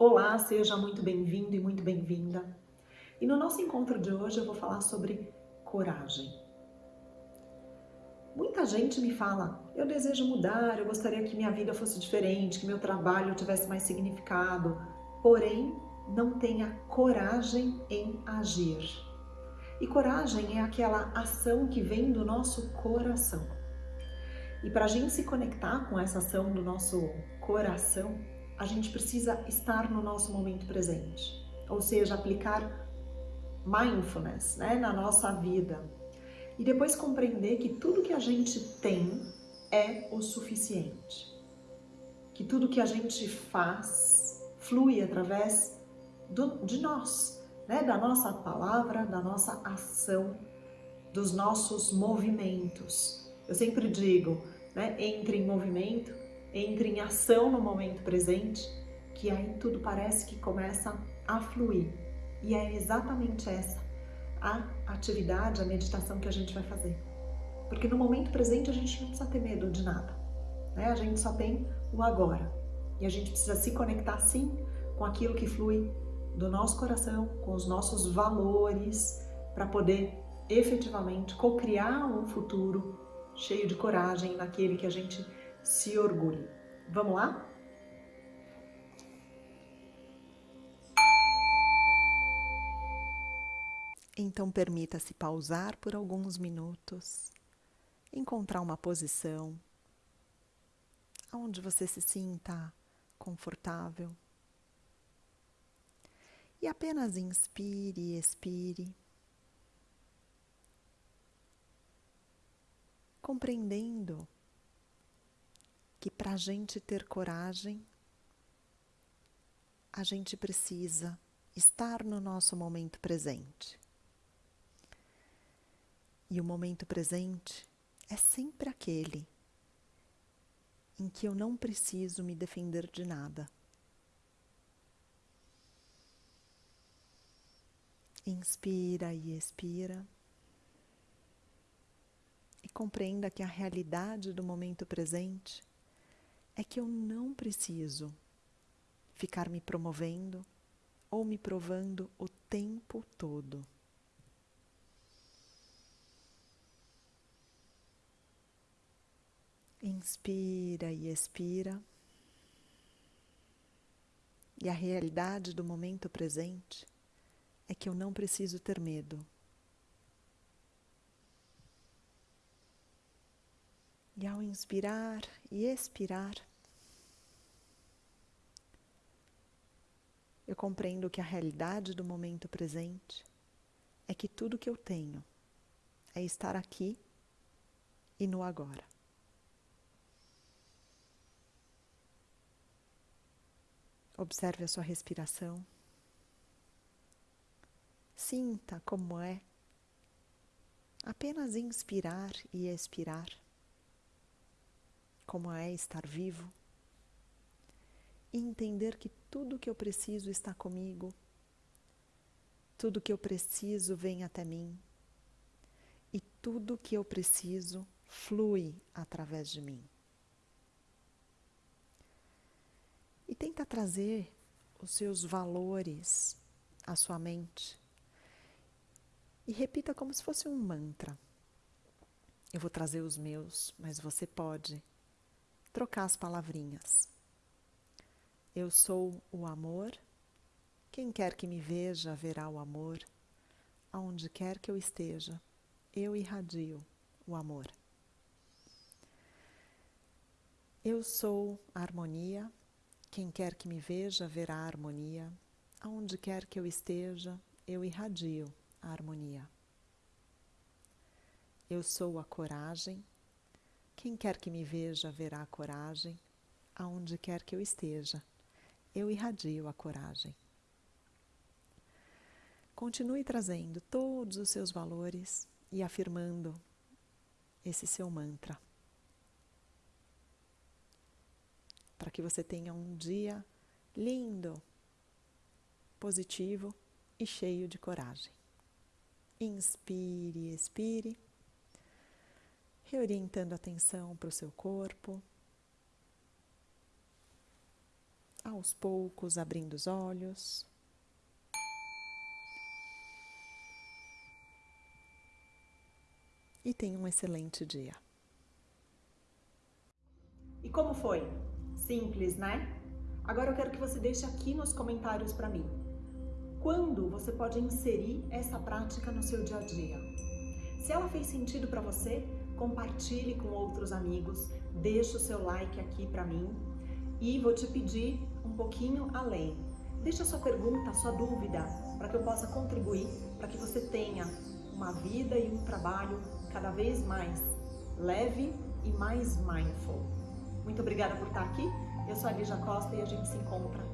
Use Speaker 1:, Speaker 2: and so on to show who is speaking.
Speaker 1: Olá, seja muito bem-vindo e muito bem-vinda. E no nosso encontro de hoje eu vou falar sobre coragem. Muita gente me fala, eu desejo mudar, eu gostaria que minha vida fosse diferente, que meu trabalho tivesse mais significado, porém não tenha coragem em agir. E coragem é aquela ação que vem do nosso coração. E para a gente se conectar com essa ação do nosso coração, a gente precisa estar no nosso momento presente, ou seja, aplicar mindfulness né, na nossa vida. E depois compreender que tudo que a gente tem é o suficiente, que tudo que a gente faz flui através do, de nós, né, da nossa palavra, da nossa ação, dos nossos movimentos. Eu sempre digo, né, entre em movimento entre em ação no momento presente, que aí tudo parece que começa a fluir. E é exatamente essa a atividade, a meditação que a gente vai fazer. Porque no momento presente a gente não precisa ter medo de nada. Né? A gente só tem o agora. E a gente precisa se conectar sim com aquilo que flui do nosso coração, com os nossos valores, para poder efetivamente co-criar um futuro cheio de coragem naquele que a gente se orgulhe. Vamos lá? Então permita-se pausar por alguns minutos, encontrar uma posição onde você se sinta confortável. E apenas inspire e expire, compreendendo que para a gente ter coragem, a gente precisa estar no nosso momento presente. E o momento presente é sempre aquele em que eu não preciso me defender de nada. Inspira e expira. E compreenda que a realidade do momento presente é que eu não preciso ficar me promovendo ou me provando o tempo todo. Inspira e expira. E a realidade do momento presente é que eu não preciso ter medo. E ao inspirar e expirar, eu compreendo que a realidade do momento presente é que tudo que eu tenho é estar aqui e no agora. Observe a sua respiração. Sinta como é apenas inspirar e expirar como é estar vivo e entender que tudo que eu preciso está comigo, tudo que eu preciso vem até mim e tudo que eu preciso flui através de mim. E tenta trazer os seus valores à sua mente e repita como se fosse um mantra. Eu vou trazer os meus, mas você pode trocar as palavrinhas. Eu sou o amor. Quem quer que me veja verá o amor. Aonde quer que eu esteja, eu irradio o amor. Eu sou a harmonia. Quem quer que me veja verá a harmonia. Aonde quer que eu esteja, eu irradio a harmonia. Eu sou a coragem. Quem quer que me veja verá a coragem, aonde quer que eu esteja. Eu irradio a coragem. Continue trazendo todos os seus valores e afirmando esse seu mantra. Para que você tenha um dia lindo, positivo e cheio de coragem. Inspire, expire reorientando a atenção para o seu corpo, ao aos poucos abrindo os olhos. E tenha um excelente dia. E como foi? Simples, né? Agora eu quero que você deixe aqui nos comentários para mim. Quando você pode inserir essa prática no seu dia a dia? Se ela fez sentido para você, compartilhe com outros amigos, deixe o seu like aqui para mim e vou te pedir um pouquinho além. Deixa a sua pergunta, a sua dúvida, para que eu possa contribuir, para que você tenha uma vida e um trabalho cada vez mais leve e mais mindful. Muito obrigada por estar aqui. Eu sou a Lígia Costa e a gente se encontra